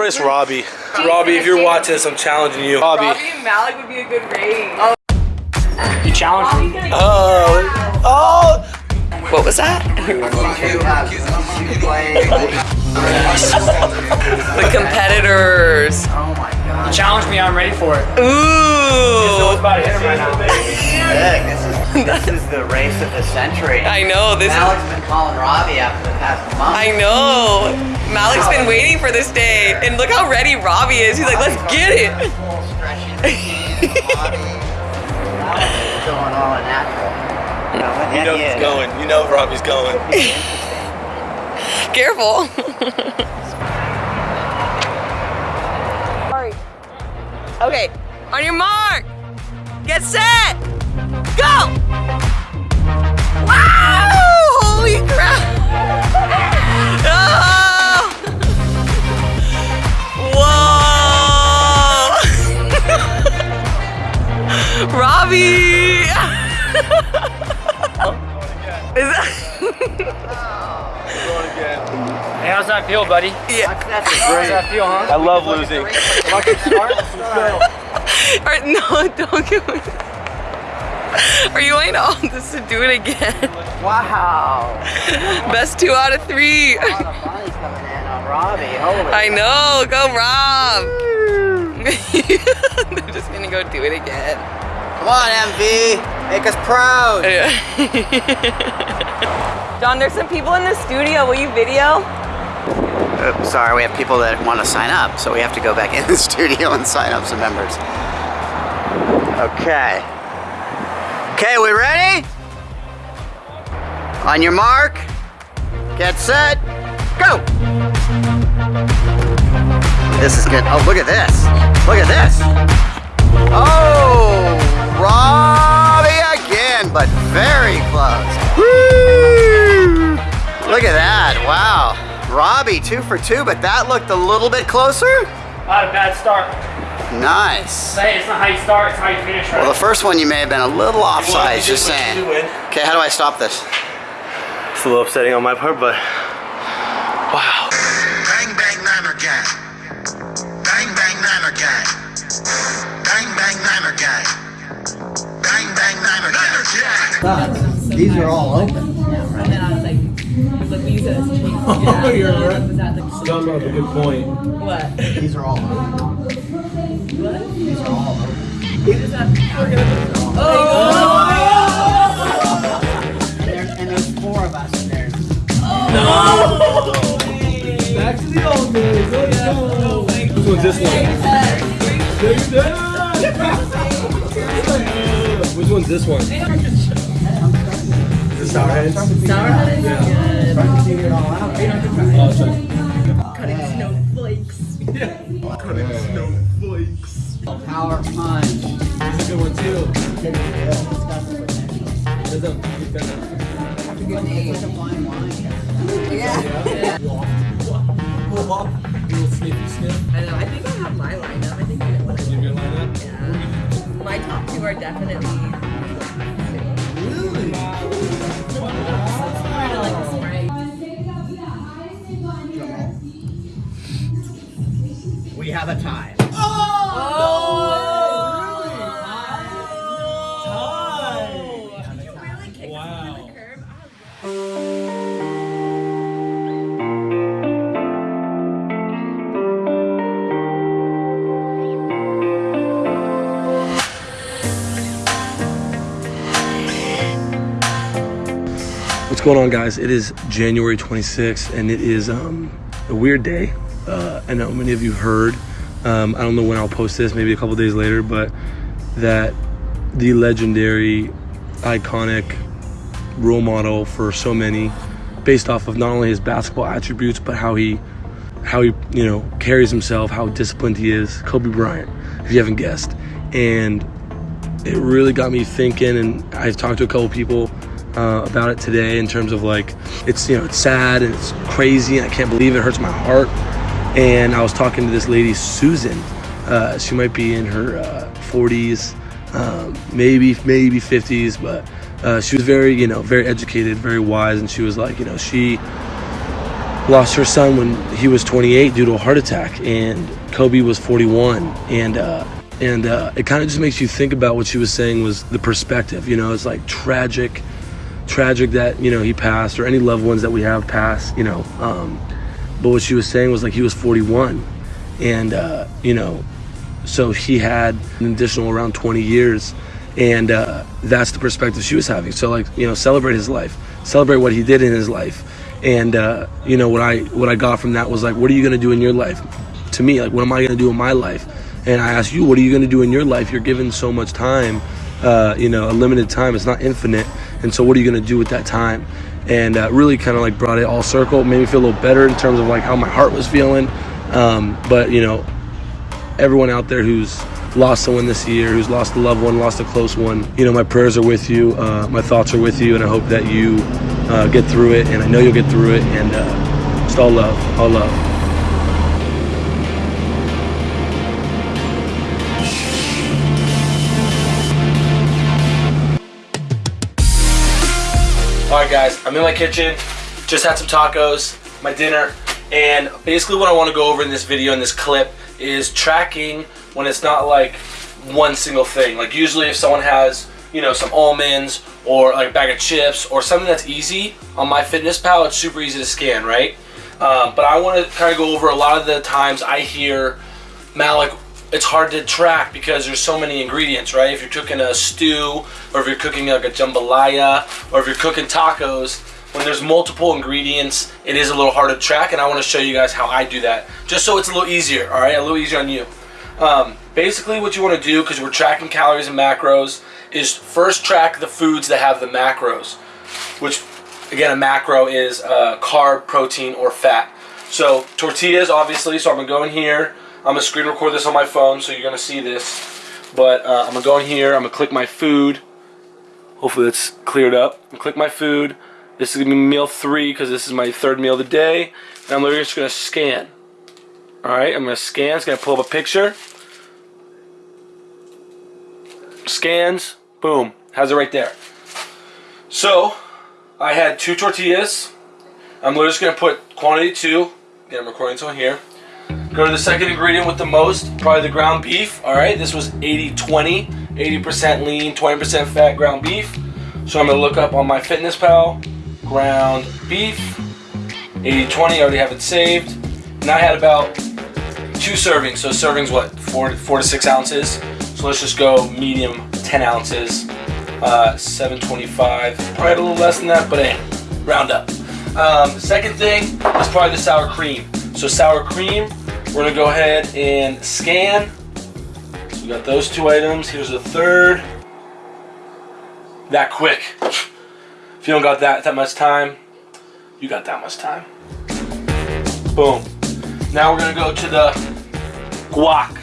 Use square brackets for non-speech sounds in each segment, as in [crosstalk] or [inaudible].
race Robbie. Robbie, if you're watching this, I'm challenging you. Robbie. Robbie and Malik would be a good race. Oh, You challenge me. Oh. Oh. what was that? the competitors. Oh my god. You challenge me, I'm ready for it. Ooh. it's about to hit him right now. This is, this is the race of the century. I know this. Malik's been calling Robbie after the past month. I know. Malik's been waiting for this day, and look how ready Robbie is. He's like, let's get it. Full stretching body. Malik's going all natural. You know, You know he's going. You know Robbie's going. Careful. okay, on your mark, get set, go! Wow! Feel, buddy? yeah. A How's that feel, huh? I love losing. Or, [laughs] no, don't do it. Are you going to all this to do it again? Wow. Best two out of three. A lot of money's coming in on Robbie. Holy. I know, go Rob. [laughs] They're just gonna go do it again. Come on, MV. Make us proud. Yeah. [laughs] John, there's some people in the studio. Will you video? Uh, sorry, we have people that want to sign up, so we have to go back [laughs] in the studio and sign up some members. Okay. Okay, we ready? On your mark, get set, go! This is good. Oh, look at this. Look at this. Oh, Robbie again, but very close. Woo! Look at that. Wow. Robbie, two for two, but that looked a little bit closer. I had a bad start. Nice. Hey, it's not how you start, it's how you finish, right? Well, the first one you may have been a little offside, you just saying. Okay, how do I stop this? It's a little upsetting on my part, but wow. Bang bang niner gang. Bang bang niner gang. Bang bang niner gang. Bang bang niner gang. These are all open. And then I was like, look, we use it as a cheat. Oh, you're right. Was that the John up a good point. what? These are all open. What? These are all open. What is that? Oh! And there's, and there's four of us in there. No! Back to the old days. Let's go. Which one's this one? Which one's this one? Is it sour heads? Sour head? Yeah. Trying to figure it all out. Oh, sorry. Cutting snowflakes. Power punch. This is a good one too. There's a- we've got a- Little sniffy sniff. I know, I think I have my lineup. I think I know what I In your lineup. Yeah. My top two are definitely. We have a tie. Going on, guys? It is January 26th, and it is um, a weird day. Uh, I know many of you heard. Um, I don't know when I'll post this, maybe a couple days later, but that the legendary, iconic role model for so many, based off of not only his basketball attributes, but how he, how he, you know, carries himself, how disciplined he is. Kobe Bryant, if you haven't guessed, and it really got me thinking. And I've talked to a couple people uh, about it today in terms of like it's you know it's sad and it's crazy and I can't believe it, it hurts my heart. And I was talking to this lady Susan. Uh, she might be in her uh, 40s, um, maybe maybe 50s, but uh, she was very you know very educated, very wise, and she was like you know she lost her son when he was 28 due to a heart attack, and Kobe was 41, and uh, and uh, it kind of just makes you think about what she was saying was the perspective. You know, it's like tragic, tragic that you know he passed or any loved ones that we have passed. You know, um, but what she was saying was like he was 41, and uh, you know, so he had an additional around 20 years, and uh, that's the perspective she was having. So like you know, celebrate his life, celebrate what he did in his life, and uh, you know what I what I got from that was like, what are you gonna do in your life? To me, like, what am I gonna do in my life? And I ask you, what are you gonna do in your life? You're given so much time, uh, you know, a limited time. It's not infinite, and so what are you gonna do with that time? And uh, really kind of like brought it all circle, made me feel a little better in terms of like how my heart was feeling. Um, but you know, everyone out there who's lost someone this year, who's lost a loved one, lost a close one, you know, my prayers are with you. Uh, my thoughts are with you, and I hope that you uh, get through it. And I know you'll get through it. And uh, just all love, all love. All right, guys, I'm in my kitchen. Just had some tacos, my dinner, and basically what I want to go over in this video, in this clip, is tracking when it's not like one single thing. Like usually if someone has, you know, some almonds or like a bag of chips or something that's easy on MyFitnessPal, it's super easy to scan, right? Um, but I want to kind of go over a lot of the times I hear Malik it's hard to track because there's so many ingredients, right? If you're cooking a stew, or if you're cooking like a jambalaya, or if you're cooking tacos, when there's multiple ingredients, it is a little hard to track, and I want to show you guys how I do that, just so it's a little easier, all right? A little easier on you. Um, basically, what you want to do, because we're tracking calories and macros, is first track the foods that have the macros, which, again, a macro is uh, carb, protein, or fat. So tortillas, obviously, so I'm to go in here, I'm gonna screen record this on my phone, so you're gonna see this. But uh, I'm gonna go in here. I'm gonna click my food. Hopefully it's cleared up. Click my food. This is gonna be meal three because this is my third meal of the day. And I'm literally just gonna scan. All right, I'm gonna scan. It's gonna pull up a picture. Scans. Boom. Has it right there. So I had two tortillas. I'm literally just gonna put quantity two. Again, I'm recording this on here. Go to the second ingredient with the most, probably the ground beef. All right, this was 80-20, 80% lean, 20% fat ground beef. So I'm gonna look up on MyFitnessPal, ground beef, 80-20, I already have it saved. And I had about two servings, so servings what, four, four to six ounces. So let's just go medium, 10 ounces, uh, 725, probably a little less than that, but hey, round up. Um, second thing is probably the sour cream. So sour cream, we're gonna go ahead and scan. So we got those two items. Here's the third. That quick. If you don't got that that much time, you got that much time. Boom. Now we're gonna go to the guac.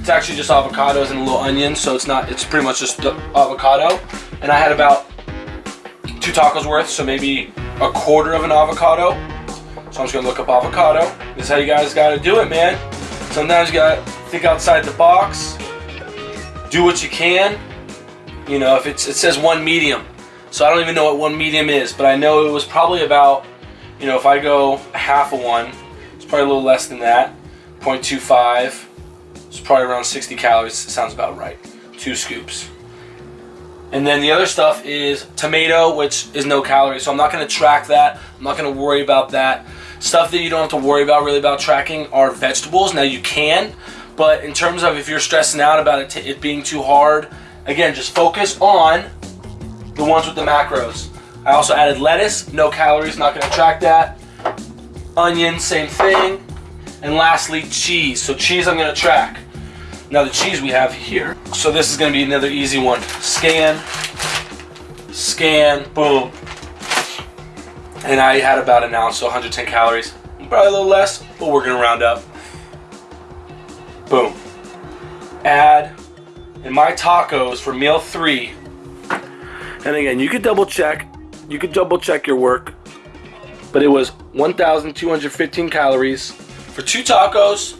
It's actually just avocados and a little onion, so it's not. It's pretty much just avocado. And I had about two tacos worth, so maybe a quarter of an avocado. So I'm just gonna look up avocado. This is how you guys gotta do it, man. Sometimes you gotta think outside the box. Do what you can. You know, if it's it says one medium. So I don't even know what one medium is, but I know it was probably about, you know, if I go half of one, it's probably a little less than that. 0.25. It's probably around 60 calories. Sounds about right. Two scoops. And then the other stuff is tomato, which is no calories. So I'm not going to track that. I'm not going to worry about that. Stuff that you don't have to worry about really about tracking are vegetables. Now you can, but in terms of if you're stressing out about it, it being too hard, again, just focus on the ones with the macros. I also added lettuce, no calories, not going to track that. Onion, same thing. And lastly, cheese. So cheese I'm going to track. Now the cheese we have here. So this is going to be another easy one. Scan, scan, boom. And I had about an ounce, so 110 calories. Probably a little less, but we're going to round up. Boom. Add. And my tacos for meal three. And again, you could double check. You could double check your work. But it was 1,215 calories for two tacos.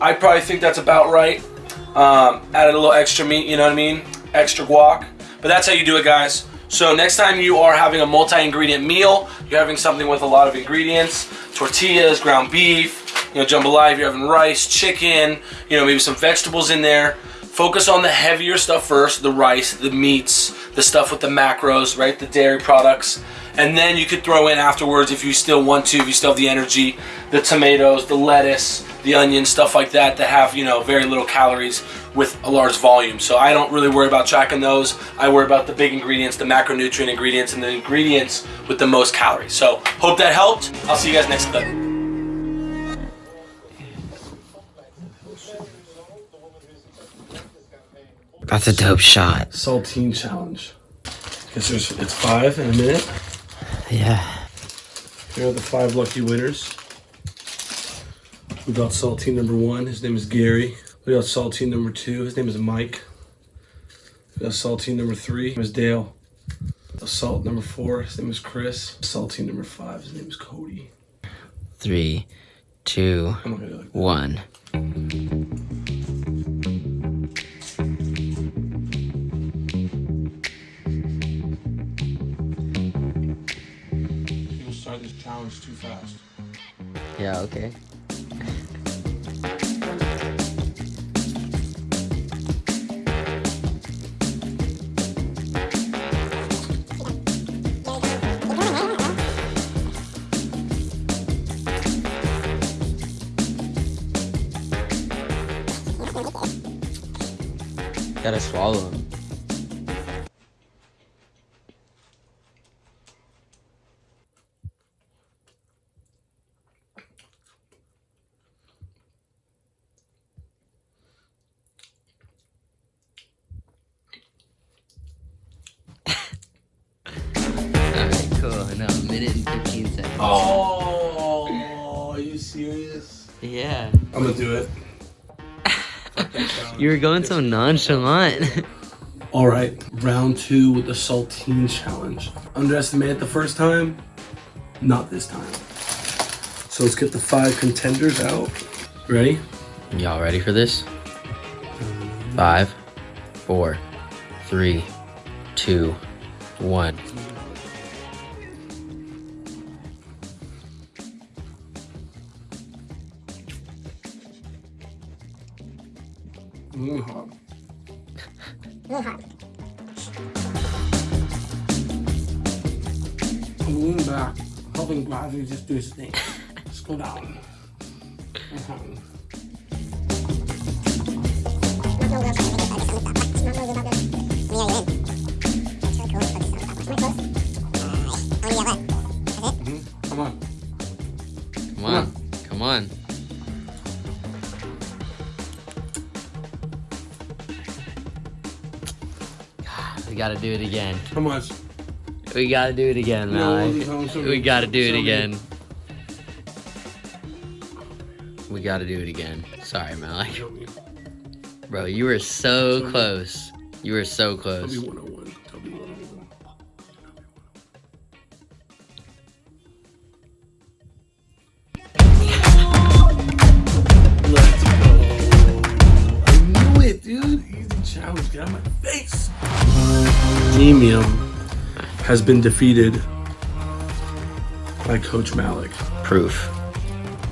I probably think that's about right. Um, added a little extra meat, you know what I mean? Extra guac. But that's how you do it, guys. So next time you are having a multi-ingredient meal, you're having something with a lot of ingredients, tortillas, ground beef, you know, jambalaya, you're having rice, chicken, you know, maybe some vegetables in there. Focus on the heavier stuff first, the rice, the meats, the stuff with the macros, right? The dairy products. And then you could throw in afterwards if you still want to, if you still have the energy, the tomatoes, the lettuce, the onion stuff like that that have, you know, very little calories with a large volume. So I don't really worry about tracking those. I worry about the big ingredients, the macronutrient ingredients, and the ingredients with the most calories. So hope that helped. I'll see you guys next clip. That's a dope shot. Saltine challenge. Guess there's it's five in a minute. Yeah. Here are the five lucky winners. We got saltine number one. His name is Gary. We got saltine number two. His name is Mike. We got saltine number three. His name is Dale. Salt number four. His name is Chris. Saltine number five. His name is Cody. Three, two, I'm not gonna do it like that. one. Start this challenge too fast. Yeah, okay. Gotta swallow them. You were going so nonchalant. [laughs] All right, round two with the saltine challenge. Underestimated the first time, not this time. So let's get the five contenders out. Ready? Y'all ready for this? Five, four, three, two, one. Hot. I'm leaning back, helping gravity just do its thing. Just go down. Mhm. Come on. Come on. Come on. God, we gotta do it again. How much? We gotta do it again, Malik. no, We gotta do it again. We gotta do it again. Sorry, Malik. Bro, you were so close. You were so close. Demium has been defeated by Coach Malik. Proof.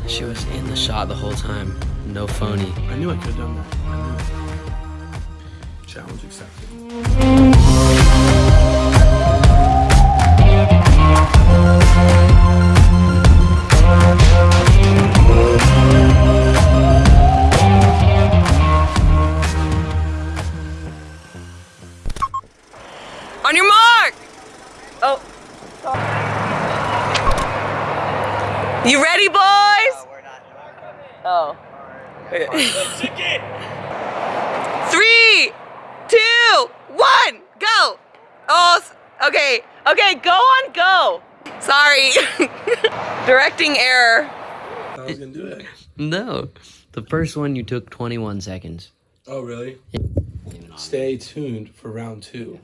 She was in the shot the whole time. No phony. I knew I could have done that. I knew it. Challenge accepted. Oh, okay, okay, go on, go. Sorry. [laughs] Directing error. I was gonna do it. No. The first one you took 21 seconds. Oh, really? Stay tuned for round two.